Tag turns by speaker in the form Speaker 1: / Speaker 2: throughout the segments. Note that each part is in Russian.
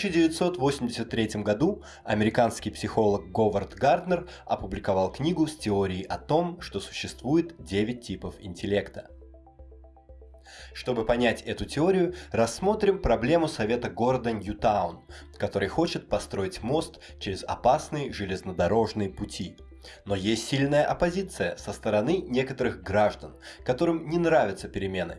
Speaker 1: 1983 году американский психолог Говард Гарднер опубликовал книгу с теорией о том, что существует 9 типов интеллекта. Чтобы понять эту теорию, рассмотрим проблему совета города Ньютаун, который хочет построить мост через опасные железнодорожные пути. Но есть сильная оппозиция со стороны некоторых граждан, которым не нравятся перемены.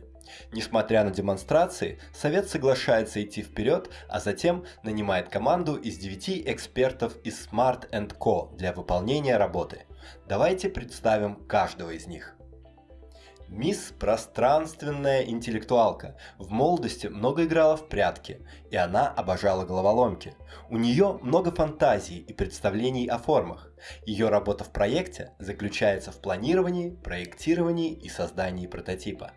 Speaker 1: Несмотря на демонстрации, Совет соглашается идти вперед, а затем нанимает команду из 9 экспертов из Smart Co. для выполнения работы. Давайте представим каждого из них. Мисс Пространственная интеллектуалка. В молодости много играла в прятки, и она обожала головоломки. У нее много фантазий и представлений о формах. Ее работа в проекте заключается в планировании, проектировании и создании прототипа.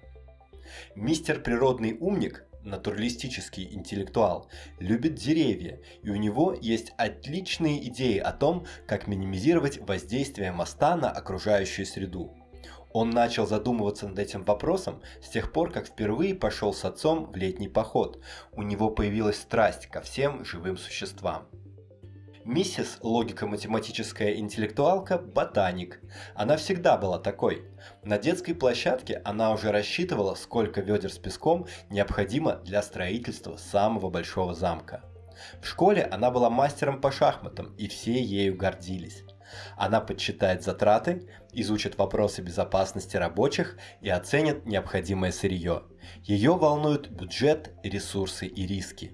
Speaker 1: Мистер Природный Умник натуралистический интеллектуал, любит деревья, и у него есть отличные идеи о том, как минимизировать воздействие моста на окружающую среду. Он начал задумываться над этим вопросом с тех пор, как впервые пошел с отцом в летний поход. У него появилась страсть ко всем живым существам. Миссис логико-математическая интеллектуалка – ботаник. Она всегда была такой. На детской площадке она уже рассчитывала, сколько ведер с песком необходимо для строительства самого большого замка. В школе она была мастером по шахматам, и все ею гордились. Она подсчитает затраты, изучит вопросы безопасности рабочих и оценит необходимое сырье. Ее волнуют бюджет, ресурсы и риски.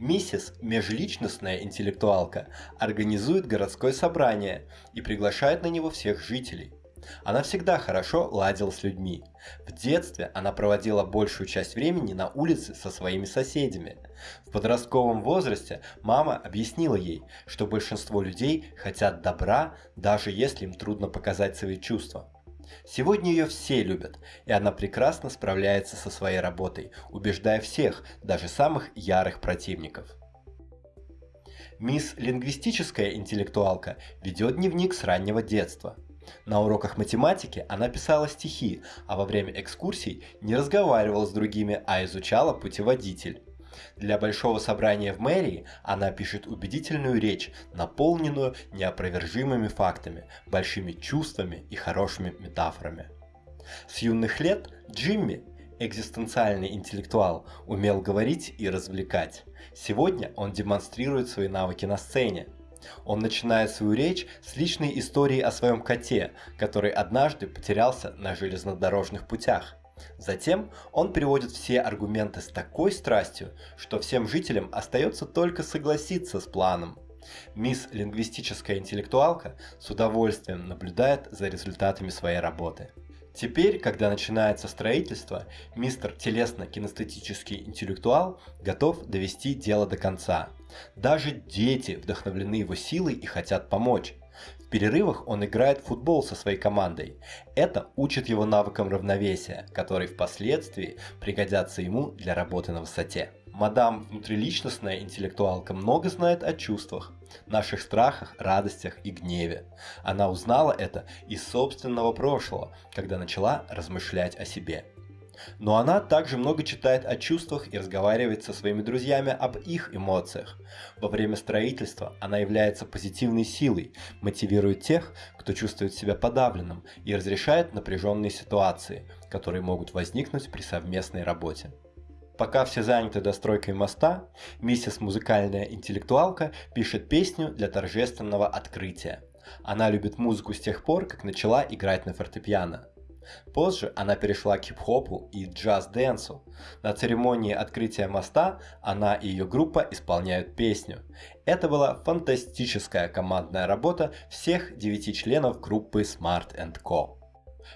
Speaker 1: Миссис, межличностная интеллектуалка, организует городское собрание и приглашает на него всех жителей. Она всегда хорошо ладила с людьми. В детстве она проводила большую часть времени на улице со своими соседями. В подростковом возрасте мама объяснила ей, что большинство людей хотят добра, даже если им трудно показать свои чувства. Сегодня ее все любят, и она прекрасно справляется со своей работой, убеждая всех, даже самых ярых противников. Мисс лингвистическая интеллектуалка ведет дневник с раннего детства – на уроках математики она писала стихи, а во время экскурсий не разговаривала с другими, а изучала путеводитель. Для большого собрания в мэрии она пишет убедительную речь, наполненную неопровержимыми фактами, большими чувствами и хорошими метафорами. С юных лет Джимми, экзистенциальный интеллектуал, умел говорить и развлекать. Сегодня он демонстрирует свои навыки на сцене. Он начинает свою речь с личной истории о своем коте, который однажды потерялся на железнодорожных путях. Затем он приводит все аргументы с такой страстью, что всем жителям остается только согласиться с планом. Мисс лингвистическая интеллектуалка с удовольствием наблюдает за результатами своей работы. Теперь, когда начинается строительство, мистер телесно-кинестетический интеллектуал готов довести дело до конца. Даже дети вдохновлены его силой и хотят помочь. В перерывах он играет в футбол со своей командой. Это учит его навыкам равновесия, которые впоследствии пригодятся ему для работы на высоте. Мадам внутриличностная интеллектуалка много знает о чувствах, наших страхах, радостях и гневе. Она узнала это из собственного прошлого, когда начала размышлять о себе. Но она также много читает о чувствах и разговаривает со своими друзьями об их эмоциях. Во время строительства она является позитивной силой, мотивирует тех, кто чувствует себя подавленным и разрешает напряженные ситуации, которые могут возникнуть при совместной работе. Пока все заняты достройкой моста, миссис музыкальная интеллектуалка пишет песню для торжественного открытия. Она любит музыку с тех пор, как начала играть на фортепиано. Позже она перешла к хип-хопу и джаз-дэнсу. На церемонии открытия моста она и ее группа исполняют песню. Это была фантастическая командная работа всех девяти членов группы Smart Co.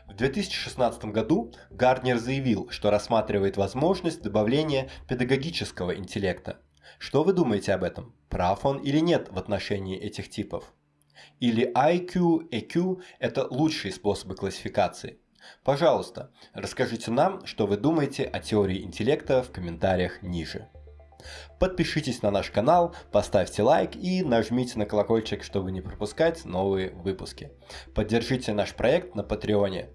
Speaker 1: В 2016 году Гарднер заявил, что рассматривает возможность добавления педагогического интеллекта. Что вы думаете об этом? Прав он или нет в отношении этих типов? Или IQ, EQ – это лучшие способы классификации? Пожалуйста, расскажите нам, что вы думаете о теории интеллекта в комментариях ниже. Подпишитесь на наш канал, поставьте лайк и нажмите на колокольчик, чтобы не пропускать новые выпуски. Поддержите наш проект на Патреоне.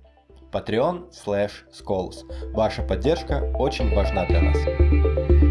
Speaker 1: Patreon slash Ваша поддержка очень важна для нас.